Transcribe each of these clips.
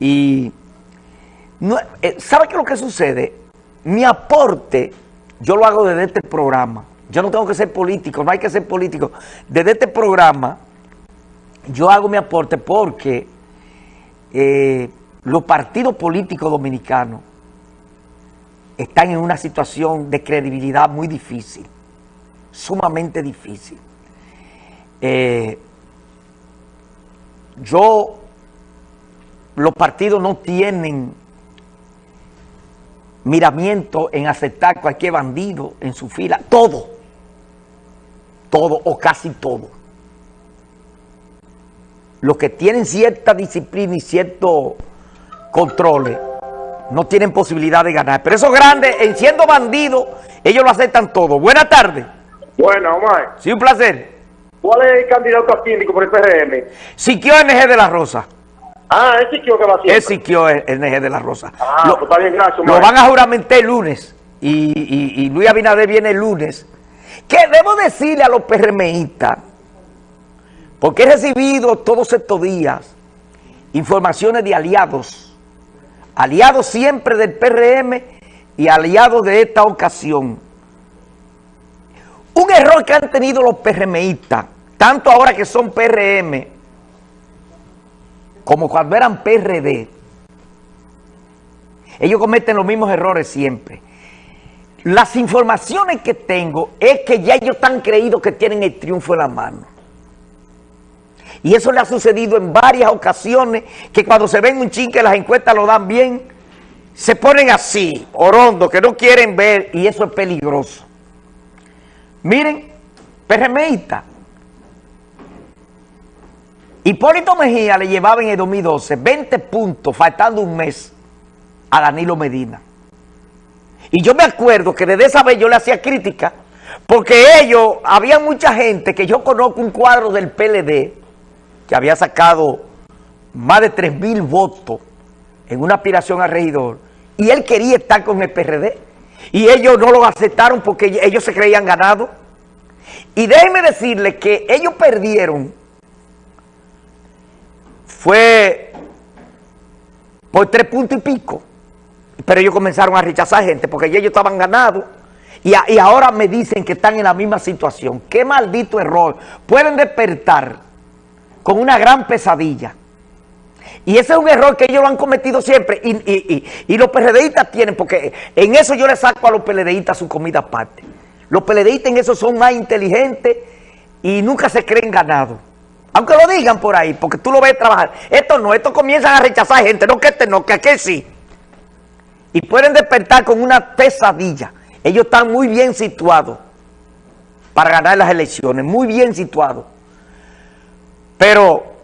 Y no, eh, ¿sabe qué es lo que sucede? Mi aporte, yo lo hago desde este programa. Yo no tengo que ser político, no hay que ser político. Desde este programa, yo hago mi aporte porque eh, los partidos políticos dominicanos están en una situación de credibilidad muy difícil, sumamente difícil. Eh, yo, los partidos no tienen miramiento en aceptar cualquier bandido en su fila, todo, todo o casi todo. Los que tienen cierta disciplina y cierto control no tienen posibilidad de ganar. Pero esos grandes, en siendo bandidos, ellos lo aceptan todo. Buenas tardes. Bueno, Omar. Sí, un placer. ¿Cuál es el candidato a síndico por el PRM? Siquio NG de la Rosa. Ah, es Siquio que va siempre. Es Siquio NG de la Rosa. Ah, lo, pues está bien, gracias, Lo van a juramentar el lunes. Y, y- y Luis Abinader viene el lunes. Que debo decirle a los PRMistas, porque he recibido todos estos días informaciones de aliados, aliados siempre del PRM y aliados de esta ocasión. Un error que han tenido los PRMistas, tanto ahora que son PRM, como cuando eran PRD, ellos cometen los mismos errores siempre. Las informaciones que tengo es que ya ellos están creídos que tienen el triunfo en la mano. Y eso le ha sucedido en varias ocasiones, que cuando se ven un chin que las encuestas lo dan bien, se ponen así, orondo, que no quieren ver, y eso es peligroso. Miren, PRMista. Hipólito Mejía le llevaba en el 2012 20 puntos, faltando un mes, a Danilo Medina. Y yo me acuerdo que desde esa vez yo le hacía crítica, porque ellos, había mucha gente que yo conozco un cuadro del PLD, que había sacado más de 3 mil votos en una aspiración a regidor, y él quería estar con el PRD, y ellos no lo aceptaron porque ellos se creían ganados. Y déjenme decirles que ellos perdieron, fue por tres puntos y pico, pero ellos comenzaron a rechazar gente porque ellos estaban ganados. Y, ahora me dicen que están en la misma situación. ¡Qué maldito error! Pueden despertar con una gran pesadilla. Y ese es un error que ellos lo han cometido siempre. Y, los PLDistas tienen, porque en eso yo le saco a los PLDistas su comida aparte. Los PLDistas en eso son más inteligentes y nunca se creen ganados. Aunque lo digan por ahí, porque tú lo ves trabajar. Estos no, estos comienzan a rechazar gente. No que este no, que aquel sí. Y pueden despertar con una pesadilla. Ellos están muy bien situados para ganar las elecciones. Muy bien situados. Pero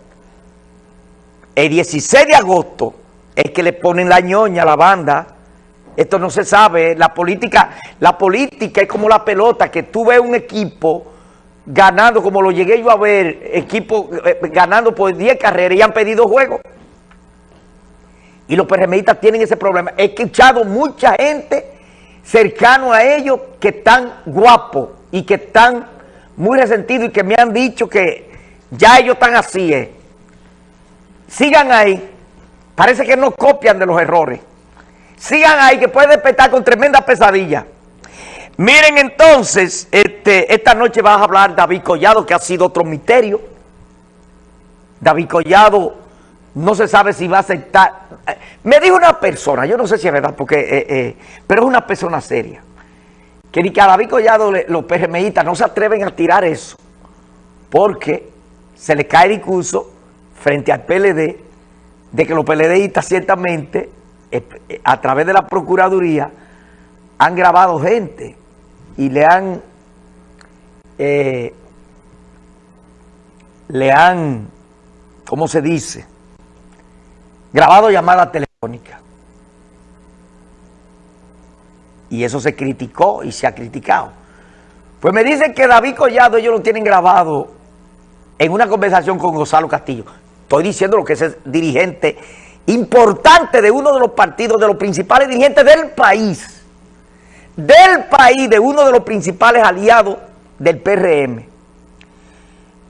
el 16 de agosto es que le ponen la ñoña a la banda. Esto no se sabe. La política, la política es como la pelota, que tú ves un equipo ganando, como lo llegué yo a ver, equipo eh, ganando por 10 carreras y han pedido juego. Y los PRMistas tienen ese problema. He escuchado mucha gente cercano a ellos que están guapos y que están muy resentidos y que me han dicho que ya ellos están así. eh. Sigan ahí. Parece que no copian de los errores. Sigan ahí que pueden despertar con tremenda pesadilla. Miren entonces, este, esta noche vas a hablar David Collado, que ha sido otro misterio. David Collado no se sabe si va a aceptar. Eh, Me dijo una persona, yo no sé si es verdad, porque, eh, eh, pero es una persona seria, que ni que David Collado los PRMistas no se atreven a tirar eso, porque se le cae el discurso frente al PLD de que los PLDistas ciertamente, a través de la Procuraduría, han grabado gente y le han eh, le han, ¿cómo se dice? Grabado llamadas telefónicas. Y eso se criticó y se ha criticado. Pues me dicen que David Collado ellos lo tienen grabado en una conversación con Gonzalo Castillo. Estoy diciendo lo que es dirigente importante de uno de los partidos, de los principales dirigentes del país. Del país, de uno de los principales aliados del PRM.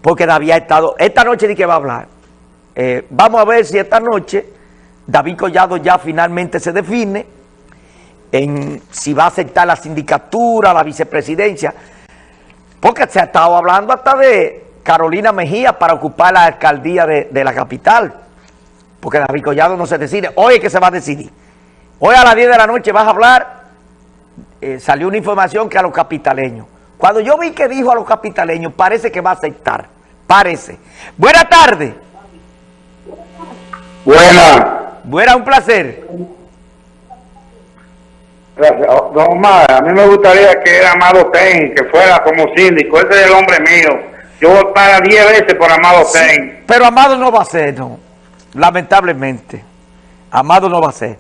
Porque David ha estado, esta noche de que va a hablar. Eh, vamos a ver si esta noche David Collado ya finalmente se define en si va a aceptar la sindicatura, la vicepresidencia, porque se ha estado hablando hasta de Carolina Mejía para ocupar la alcaldía de, de la capital, porque David Collado no se decide, hoy es que se va a decidir. Hoy a las 10 de la noche vas a hablar, eh, salió una información que a los capitaleños. Cuando yo vi que dijo a los capitaleños, parece que va a aceptar, parece. Buenas tardes. Buena. Buena, un placer. Gracias. Oh, Don Omar, a mí me gustaría que era Amado Ten, que fuera como síndico. Ese es el hombre mío. Yo voy para 10 veces por Amado Ten. Pero Amado no va a ser, no. Lamentablemente. Amado no va a ser.